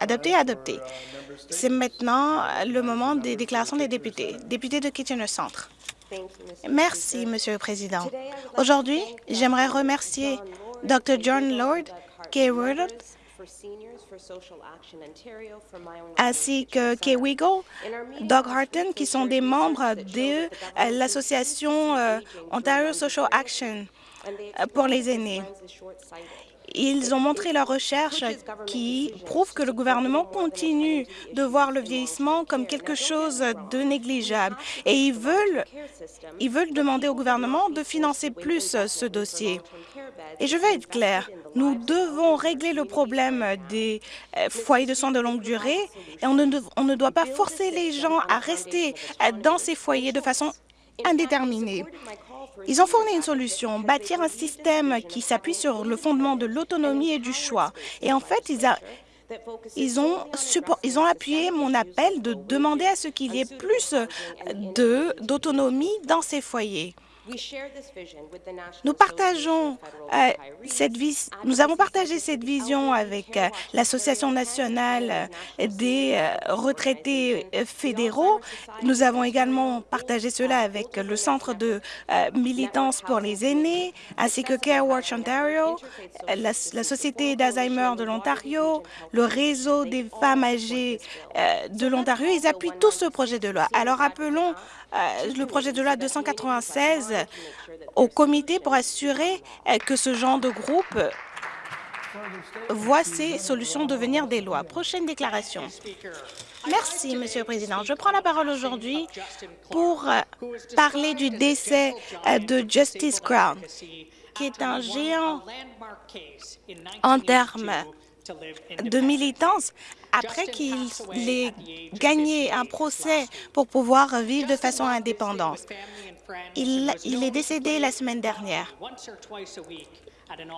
Adopté, adopté. C'est maintenant le moment des déclarations des députés. Député de Kitchener Centre. Merci, Monsieur le Président. Aujourd'hui, j'aimerais remercier Dr. John Lord, Kay Wardle, ainsi que Kay Wiggle, Doug Harton, qui sont des membres de euh, l'association euh, Ontario Social Action euh, pour les aînés. Ils ont montré leur recherche qui prouve que le gouvernement continue de voir le vieillissement comme quelque chose de négligeable et ils veulent, demander au gouvernement de financer plus ce dossier. Et je vais être clair, nous devons régler le problème des euh, foyers de soins de longue durée et on ne, on ne doit pas forcer les gens à rester euh, dans ces foyers de façon indéterminée. Ils ont fourni une solution, bâtir un système qui s'appuie sur le fondement de l'autonomie et du choix. Et en fait, ils, ont appuyé mon appel de demander à ce qu'il y ait plus d'autonomie dans ces foyers. Nous partageons euh, cette nous avons partagé cette vision avec euh, l'Association nationale des euh, retraités fédéraux. Nous avons également partagé cela avec le Centre de militance pour les aînés, ainsi que Care Watch Ontario, la, Société d'Alzheimer de l'Ontario, le réseau des femmes âgées de l'Ontario. Ils appuient tous ce projet de loi. Alors appelons le projet de loi 296 au comité pour assurer euh, que ce genre de groupe voit ces solutions devenir des lois. Prochaine déclaration. Merci, Monsieur le Président. Je prends la parole aujourd'hui pour euh, parler du décès de Justice Crown, qui est un géant en termes de militance après qu'il ait gagné un procès pour pouvoir vivre de façon indépendante. Il, est décédé la semaine dernière.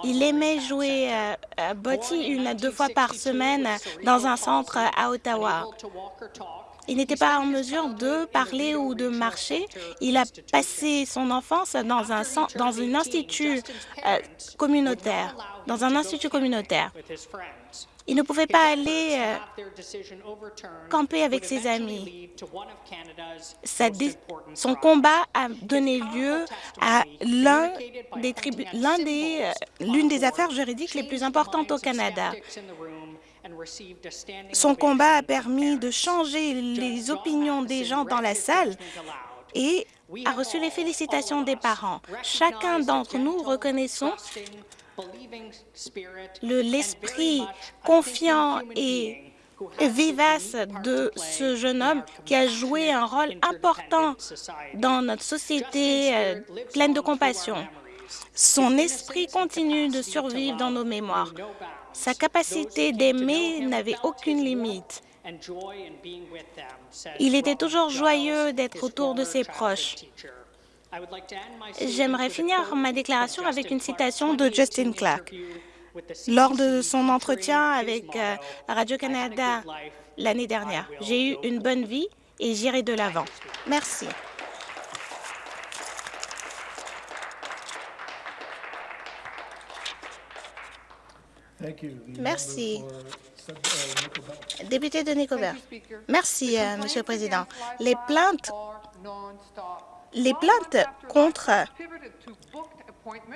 Il aimait jouer à euh, Botti une à deux fois par semaine dans un centre à Ottawa. Il n'était pas en mesure de parler ou de marcher. Il a passé son enfance dans un, dans un institut euh, communautaire, dans un institut communautaire. Il ne pouvait pas aller euh, camper avec ses amis. son combat a donné lieu à l'un des euh, l'une des affaires juridiques les plus importantes au Canada. Son combat a permis de changer les opinions des gens dans la salle et a reçu les félicitations des parents. Chacun d'entre nous reconnaissons l'esprit confiant et vivace de ce jeune homme qui a joué un rôle important dans notre société euh, pleine de compassion. Son esprit continue de survivre dans nos mémoires. Sa capacité d'aimer n'avait aucune limite. Il était toujours joyeux d'être autour de ses proches. J'aimerais finir ma déclaration avec une citation de Justin Clark. Lors de son entretien avec euh, Radio-Canada l'année dernière, j'ai eu une bonne vie et j'irai de l'avant. Merci. Merci. Député de Nicobert. Merci, euh, Monsieur le Président. Les plaintes les plaintes contre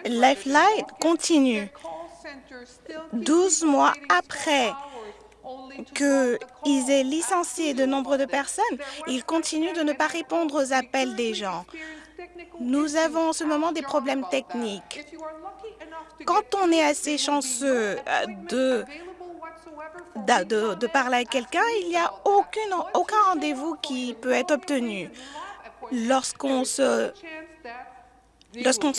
Lifeline continuent. Douze mois après qu'ils aient licencié de nombreuses personnes, ils continuent de ne pas répondre aux appels des gens. Nous avons en ce moment des problèmes techniques. Quand on est assez chanceux euh, de, de, de parler à quelqu'un, il n'y a aucun rendez-vous qui peut être obtenu lorsqu'on se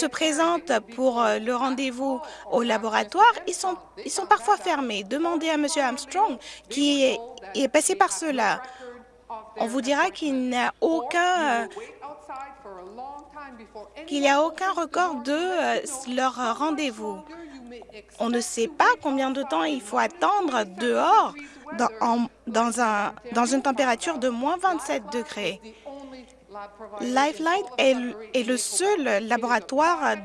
présente pour euh, le rendez-vous au laboratoire, ils sont, ils sont parfois fermés. Demandez à M. Armstrong qui est, passé par cela. On vous dira qu'il n'y a aucun qu'il n'y a aucun record de euh, leur rendez-vous. On ne sait pas combien de temps il faut attendre dehors dans, dans une température de moins 27 degrés. Lifeline est, le seul laboratoire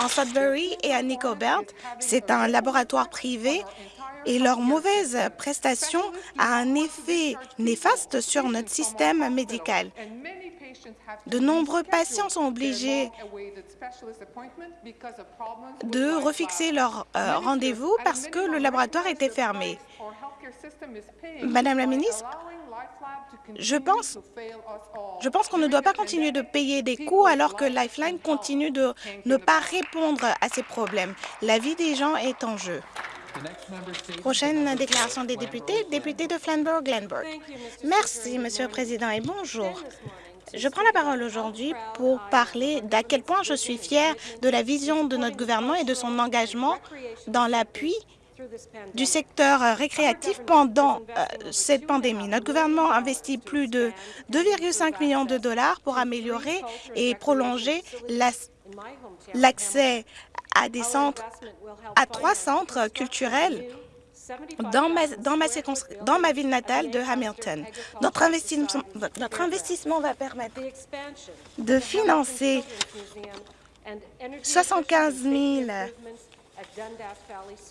en Sudbury et à Nicobert. C'est un laboratoire privé et leur mauvaise prestation a un effet néfaste sur notre système médical. De nombreux patients sont obligés de refixer leur euh, rendez-vous parce que le laboratoire était fermé. Madame la ministre, je pense, qu'on ne doit pas continuer de payer des coûts alors que Lifeline continue de ne pas répondre à ces problèmes. La vie des gens est en jeu. Prochaine déclaration des députés, député de Flamborough-Glenburg. Merci, Monsieur le Président, et bonjour. Je prends la parole aujourd'hui pour parler d'à quel point je suis fière de la vision de notre gouvernement et de son engagement dans l'appui du secteur récréatif pendant euh, cette pandémie. Notre gouvernement investit plus de 2,5 millions de dollars pour améliorer et prolonger l'accès à des centres, à trois centres culturels dans ma, dans ma, dans ma ville natale de Hamilton. Notre investissement, notre investissement va permettre de financer 75 000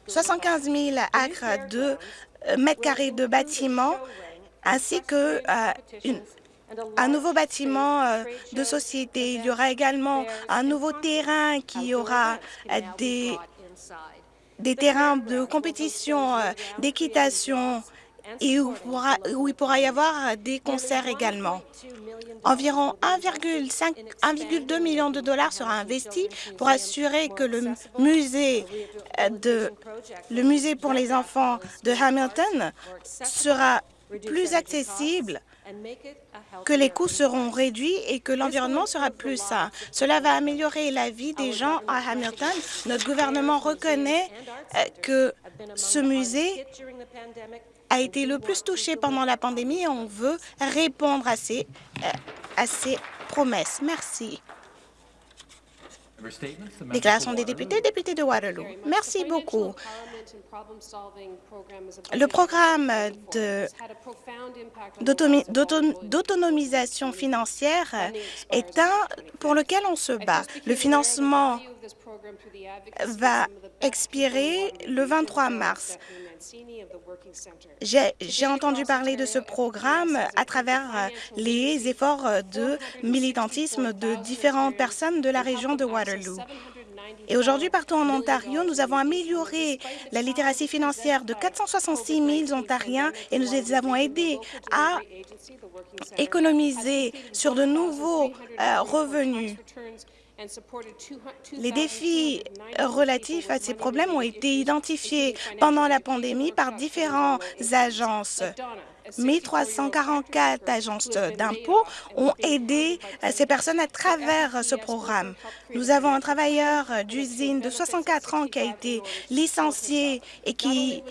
75 000 acres de euh, mètres carrés de bâtiments ainsi que euh, un nouveau bâtiment euh, de société. Il y aura également un nouveau terrain qui aura des, des terrains de compétition, d'équitation et où, il pourra y avoir des concerts également. Environ 1,2 million de dollars sera investi pour assurer que le musée, de, le musée pour les enfants de Hamilton sera plus accessible que les coûts seront réduits et que l'environnement sera plus sain. Cela va améliorer la vie des gens à Hamilton. Notre gouvernement reconnaît euh, que ce musée a été le plus touché pendant la pandémie et on veut répondre à ces, euh, à ces promesses. Merci. Déclaration des députés, député de Waterloo. Merci beaucoup. Le programme d'autonomisation financière est un pour lequel on se bat. Le financement va expirer le 23 mars. J'ai entendu parler de ce programme à travers les efforts de militantisme de différentes personnes de la région de Waterloo. Et aujourd'hui, partout en Ontario, nous avons amélioré la littératie financière de 466 000 Ontariens et nous les avons aidés à économiser sur de nouveaux euh, revenus. Les défis relatifs à ces problèmes ont été identifiés pendant la pandémie par différentes agences. 1344 agences d'impôts ont aidé euh, ces personnes à travers ce programme. Nous avons un travailleur d'usine de 64 ans qui a été licencié et qui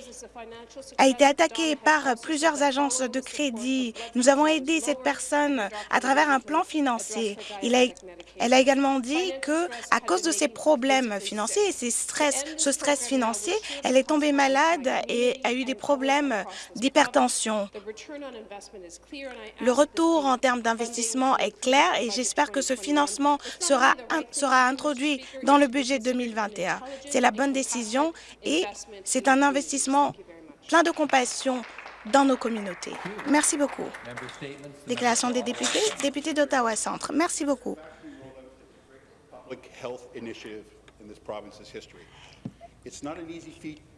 a été attaqué par plusieurs agences de crédit. Nous avons aidé cette personne à travers un plan financier. elle a également dit que, à cause de ses problèmes financiers et ses stress, ce stress financier, elle est tombée malade et a eu des problèmes d'hypertension. Le retour en termes d'investissement est clair et j'espère que ce financement sera, sera introduit dans le budget 2021. C'est la bonne décision et c'est un investissement plein de compassion dans nos communautés. Merci beaucoup. Déclaration des députés, député d'Ottawa Centre. Merci beaucoup.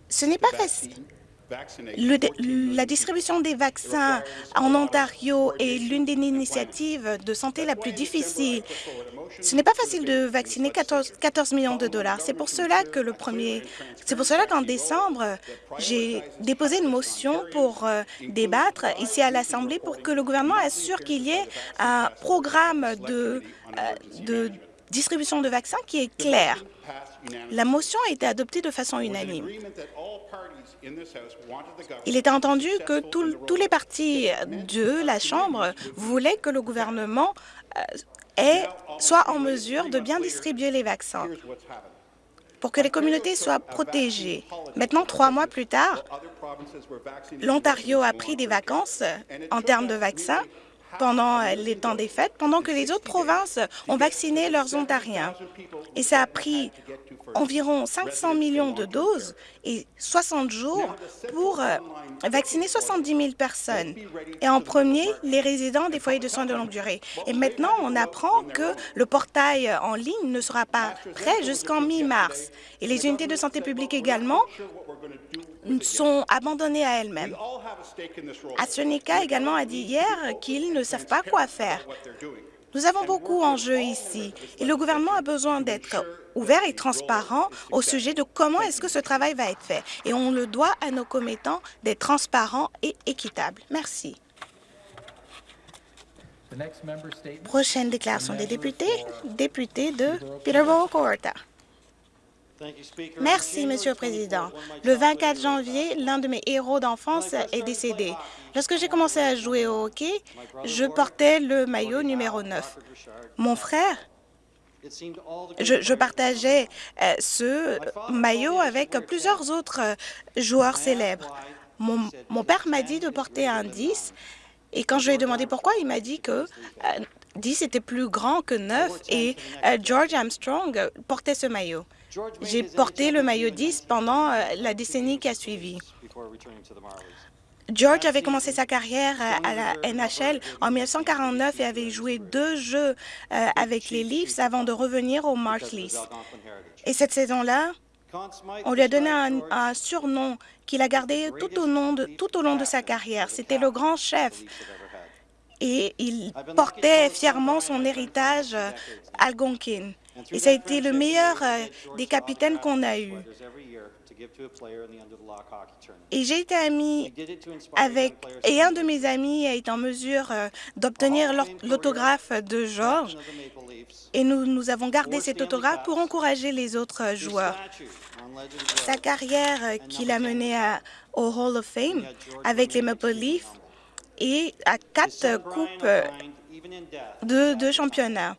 Ce n'est pas facile la distribution des vaccins en Ontario est l'une des initiatives de santé la plus difficile. Ce n'est pas facile de vacciner 14, 14 millions de dollars. C'est pour cela que le premier, c'est pour cela qu'en décembre, j'ai déposé une motion pour euh, débattre ici à l'Assemblée pour que le gouvernement assure qu'il y ait un programme de, euh, de distribution de vaccins qui est clair. La motion a été adoptée de façon unanime. Il était entendu que tous les partis de la Chambre voulaient que le gouvernement euh, soit en mesure de bien distribuer les vaccins. Pour que les communautés soient protégées. Maintenant, trois mois plus tard, l'Ontario a pris des vacances en termes de vaccins pendant les temps des fêtes, pendant que les autres provinces ont vacciné leurs Ontariens. Et ça a pris environ 500 millions de doses et 60 jours pour euh, vacciner 70 000 personnes. Et en premier, les résidents des foyers de soins de longue durée. Et maintenant, on apprend que le portail en ligne ne sera pas prêt jusqu'en mi-mars. Et les unités de santé publique également sont abandonnées à elles-mêmes. AstraZeneca également a dit hier qu'ils ne savent pas quoi faire. Nous avons beaucoup en jeu ici et le gouvernement a besoin d'être ouvert et transparent au sujet de comment est-ce que ce travail va être fait. Et on le doit à nos commettants d'être transparents et équitables. Merci. Prochaine déclaration des députés, député de Peterborough-Coorta. Merci, Monsieur le Président. Le 24 janvier, l'un de mes héros d'enfance est décédé. Lorsque j'ai commencé à jouer au hockey, je portais le maillot numéro 9. Mon frère, je, partageais euh, ce maillot avec plusieurs autres joueurs célèbres. Mon, père m'a dit de porter un 10 et quand je lui ai demandé pourquoi, il m'a dit que 10 euh, était plus grand que 9 et euh, George Armstrong portait ce maillot. J'ai porté le maillot 10 pendant euh, la décennie qui a suivi. George avait commencé sa carrière à la NHL en 1949 et avait joué deux jeux avec les Leafs avant de revenir aux Marshleys. Et cette saison-là, on lui a donné un, surnom qu'il a gardé tout au, long de, tout au long de sa carrière. C'était le grand chef. Et il portait fièrement son héritage euh, Algonquin. Et ça a été le meilleur euh, des capitaines qu'on a eu. Et j'ai été ami avec, et un de mes amis a été en mesure euh, d'obtenir l'autographe de Georges, et nous, nous avons gardé cet autographe pour encourager les autres joueurs. Sa carrière euh, qu'il a menée au Hall of Fame avec les Maple Leafs et à quatre coupes euh, de, de championnat.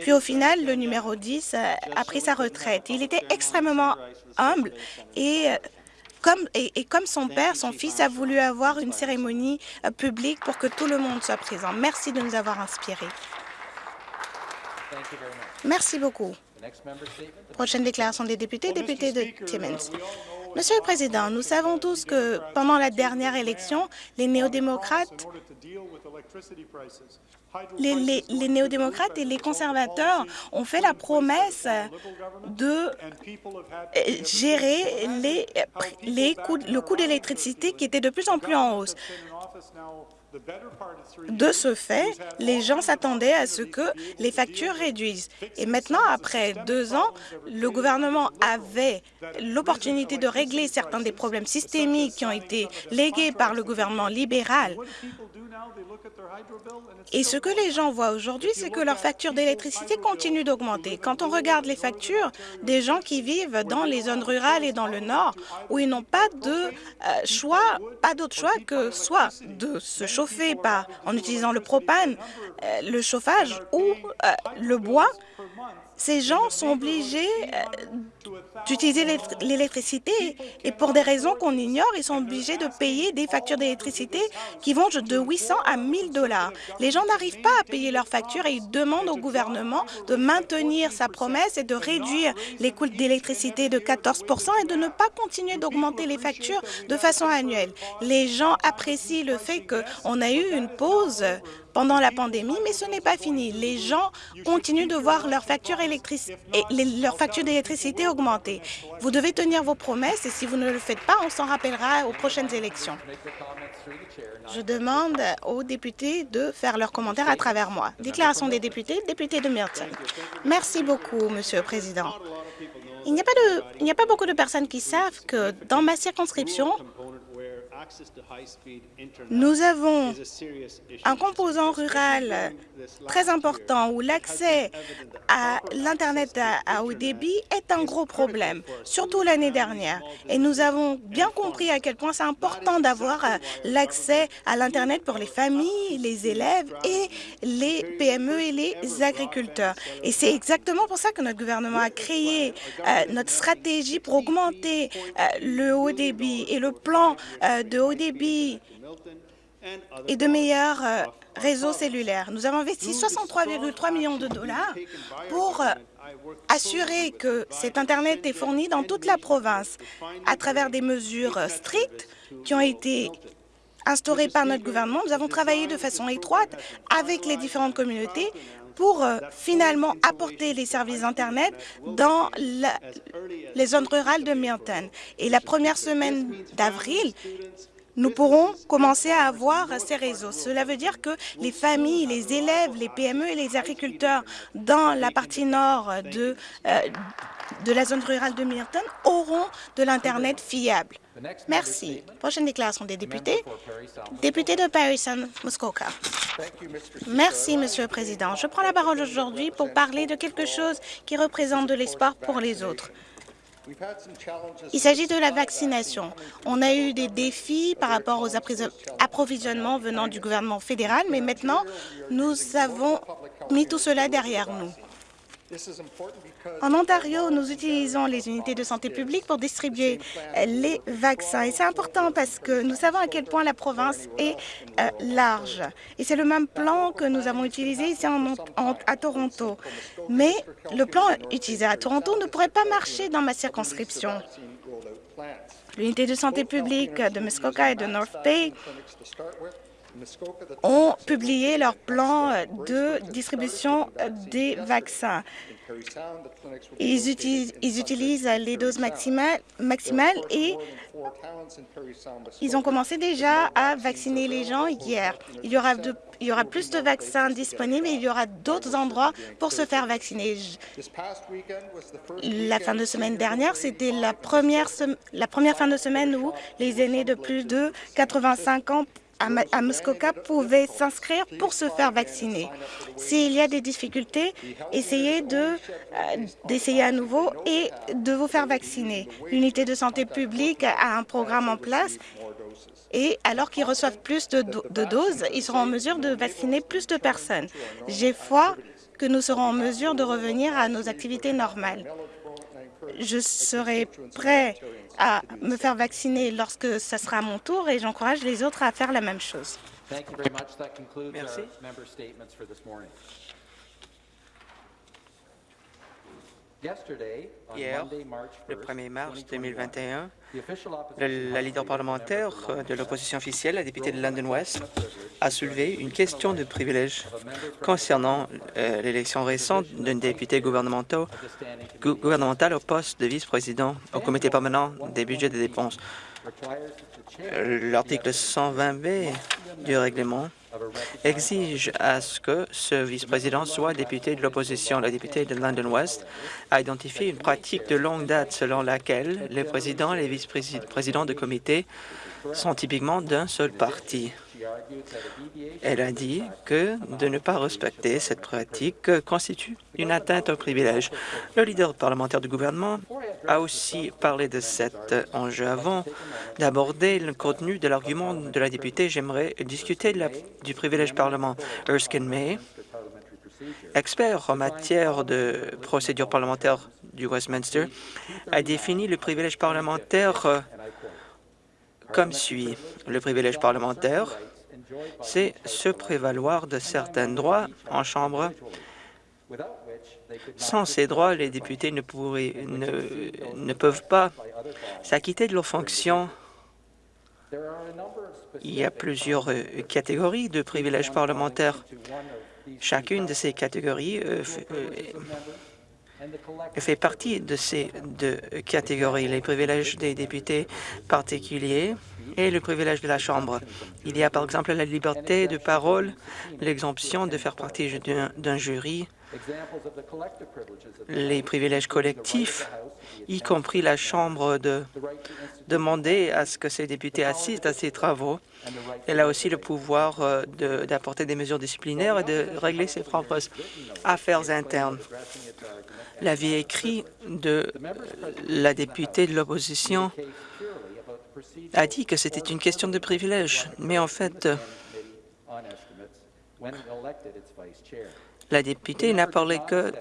Puis au final, le numéro 10 a pris sa retraite. Il était extrêmement humble et euh, comme, et, comme son père, son fils a voulu avoir une cérémonie euh, publique pour que tout le monde soit présent. Merci de nous avoir inspirés. Merci beaucoup. Prochaine déclaration des députés, député de Timmins. Monsieur le Président, nous savons tous que pendant la dernière élection, les néo-démocrates et les conservateurs ont fait la promesse de gérer les, les coûts, le coût d'électricité qui était de plus en plus en hausse. De ce fait, les gens s'attendaient à ce que les factures réduisent. Et maintenant, après deux ans, le gouvernement avait l'opportunité de régler certains des problèmes systémiques qui ont été légués par le gouvernement libéral. Et ce que les gens voient aujourd'hui, c'est que leur facture d'électricité continue d'augmenter. Quand on regarde les factures des gens qui vivent dans les zones rurales et dans le nord, où ils n'ont pas de euh, choix, pas d'autre choix que soit de se par, en utilisant le propane, euh, le chauffage ou euh, le bois, ces gens sont obligés euh, d'utiliser l'électricité et pour des raisons qu'on ignore, ils sont obligés de payer des factures d'électricité qui vont de 800 à 1000 dollars. Les gens n'arrivent pas à payer leurs factures et ils demandent au gouvernement de maintenir sa promesse et de réduire les coûts d'électricité de 14% et de ne pas continuer d'augmenter les factures de façon annuelle. Les gens apprécient le fait qu'on a eu une pause pendant la pandémie, mais ce n'est pas fini. Les gens continuent de voir leur facture, leur facture d'électricité augmenter. Vous devez tenir vos promesses et si vous ne le faites pas, on s'en rappellera aux prochaines élections. Je demande aux députés de faire leurs commentaires à travers moi. Déclaration des députés, député de Milton. Merci beaucoup, Monsieur le Président. Il n'y a pas beaucoup de personnes qui savent que dans ma circonscription, nous avons un composant rural très important où l'accès à l'Internet à haut débit est un gros problème, surtout l'année dernière. Et nous avons bien compris à quel point c'est important d'avoir euh, l'accès à l'Internet pour les familles, les élèves et les PME et les agriculteurs. Et c'est exactement pour ça que notre gouvernement a créé euh, notre stratégie pour augmenter euh, le haut débit et le plan de haut débit et de meilleurs euh, réseaux cellulaires. Nous avons investi 63,3 millions de dollars pour euh, assurer que cet Internet est fourni dans toute la province à travers des mesures strictes qui ont été instaurées par notre gouvernement. Nous avons travaillé de façon étroite avec les différentes communautés pour euh, finalement apporter les services Internet dans les zones rurales de Milton. Et la première semaine d'avril, nous pourrons commencer à avoir ces réseaux. Cela veut dire que les familles, les élèves, les PME et les agriculteurs dans la partie nord de, euh, de la zone rurale de Milton auront de l'Internet fiable. Merci. Prochaine déclaration des députés. Député de Parison, Muskoka. Merci, Monsieur le Président. Je prends la parole aujourd'hui pour parler de quelque chose qui représente de l'espoir pour les autres. Il s'agit de la vaccination. On a eu des défis par rapport aux approvisionnements venant du gouvernement fédéral, mais maintenant, nous avons mis tout cela derrière nous. En Ontario, nous utilisons les unités de santé publique pour distribuer les vaccins. Et c'est important parce que nous savons à quel point la province est euh, large. Et c'est le même plan que nous avons utilisé ici à Toronto. Mais le plan utilisé à Toronto ne pourrait pas marcher dans ma circonscription. L'unité de santé publique de Muskoka et de North Bay ont publié leur plan de distribution des vaccins. Ils utilisent, les doses maximales, et ils ont commencé déjà à vacciner les gens hier. Il y aura, il y aura plus de vaccins disponibles et il y aura d'autres endroits pour se faire vacciner. La fin de semaine dernière, c'était la la première fin de semaine où les aînés de plus de 85 ans à Muskoka pouvaient s'inscrire pour se faire vacciner. S'il y a des difficultés, essayez euh, d'essayer à nouveau et de vous faire vacciner. L'unité de santé publique a un programme en place et alors qu'ils reçoivent plus de, de doses, ils seront en mesure de vacciner plus de personnes. J'ai foi que nous serons en mesure de revenir à nos activités normales. Je serai prêt à me faire vacciner lorsque ce sera mon tour et j'encourage les autres à faire la même chose. Merci. Hier, le 1er mars 2021, la leader parlementaire de l'opposition officielle, la députée de London West, a soulevé une question de privilège concernant euh, l'élection récente d'un député gouvernemental, gouvernemental au poste de vice-président au comité permanent des budgets des dépenses. L'article 120B du règlement exige à ce que ce vice-président soit député de l'opposition. La députée de London West a identifié une pratique de longue date selon laquelle les présidents et les vice-présidents de comité sont typiquement d'un seul parti. Elle a dit que de ne pas respecter cette pratique constitue une atteinte au privilège. Le leader parlementaire du gouvernement a aussi parlé de cet enjeu. Avant d'aborder le contenu de l'argument de la députée, j'aimerais discuter du privilège parlement. Erskine May, expert en matière de procédure parlementaire du Westminster, a défini le privilège parlementaire comme suit. Le privilège parlementaire c'est se prévaloir de certains droits en Chambre. Sans ces droits, les députés ne, peuvent pas s'acquitter de leurs fonctions. Il y a plusieurs euh, catégories de privilèges parlementaires. Chacune de ces catégories euh, euh, fait partie de ces deux catégories. Les privilèges des députés particuliers et le privilège de la Chambre. Il y a par exemple la liberté de parole, l'exemption de faire partie d'un jury, les privilèges collectifs, y compris la Chambre de demander à ce que ces députés assistent à ces travaux. Elle a aussi le pouvoir euh, d'apporter des mesures disciplinaires et de régler ses propres affaires internes. L'avis écrit de la députée de l'opposition a dit que c'était une question de privilège, mais en fait, la députée n'a parlé que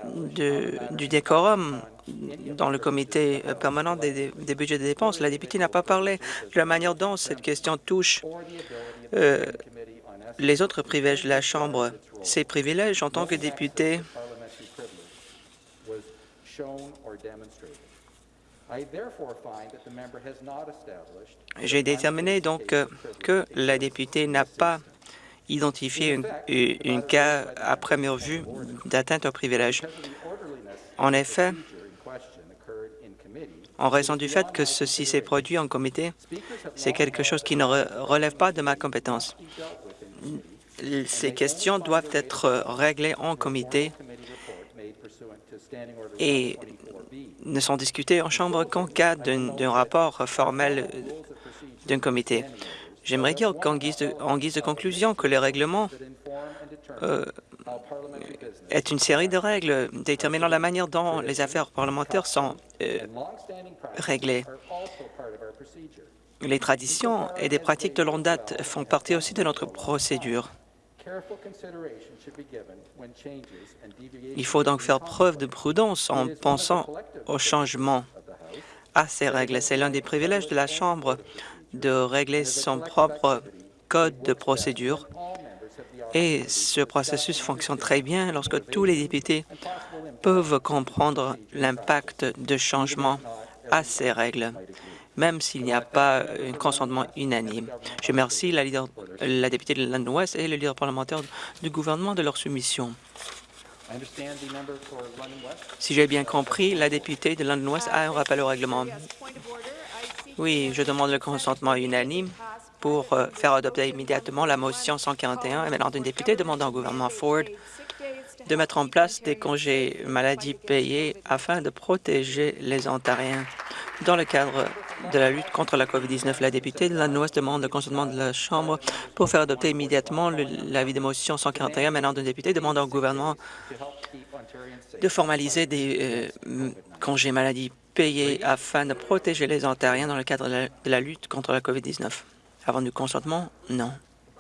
du décorum dans le comité permanent des, budgets de dépenses. La députée n'a pas parlé de la manière dont cette question touche euh, les autres privilèges de la Chambre. Ces privilèges, en tant que député, J'ai déterminé donc euh, que la députée n'a pas identifié un cas à première vue d'atteinte au privilège. En effet, en raison du fait que ceci s'est produit en comité, c'est quelque chose qui ne relève pas de ma compétence. Ces questions doivent être réglées en comité et ne sont discutées en Chambre qu'en cas d'un rapport formel d'un comité. J'aimerais dire qu'en guise, guise, de conclusion que le règlement euh, est une série de règles déterminant la manière dont les affaires parlementaires sont euh, réglées. Les traditions et des pratiques de longue date font partie aussi de notre procédure. Il faut donc faire preuve de prudence en pensant au changement à ces règles. C'est l'un des privilèges de la Chambre de régler son propre code de procédure et ce processus fonctionne très bien lorsque tous les députés peuvent comprendre l'impact de changement à ces règles, même s'il n'y a pas un consentement unanime. Je remercie la, députée de l'Inde Ouest et le leader parlementaire du gouvernement de leur soumission. Si j'ai bien compris, la députée de l'Inde Ouest a un rappel au règlement. Oui, je demande le consentement unanime pour euh, faire adopter immédiatement la motion 141 émanant d'une députée demandant au gouvernement Ford de mettre en place des congés maladie payés afin de protéger les Ontariens. Dans le cadre de la lutte contre la COVID-19, la députée de l'Ouest demande le consentement de la Chambre pour faire adopter immédiatement l'avis de motion 141 émanant d'une députée demandant au gouvernement de formaliser des euh, congés maladie payés afin de protéger les Ontariens dans le cadre de la lutte contre la COVID-19? Avant du consentement, non.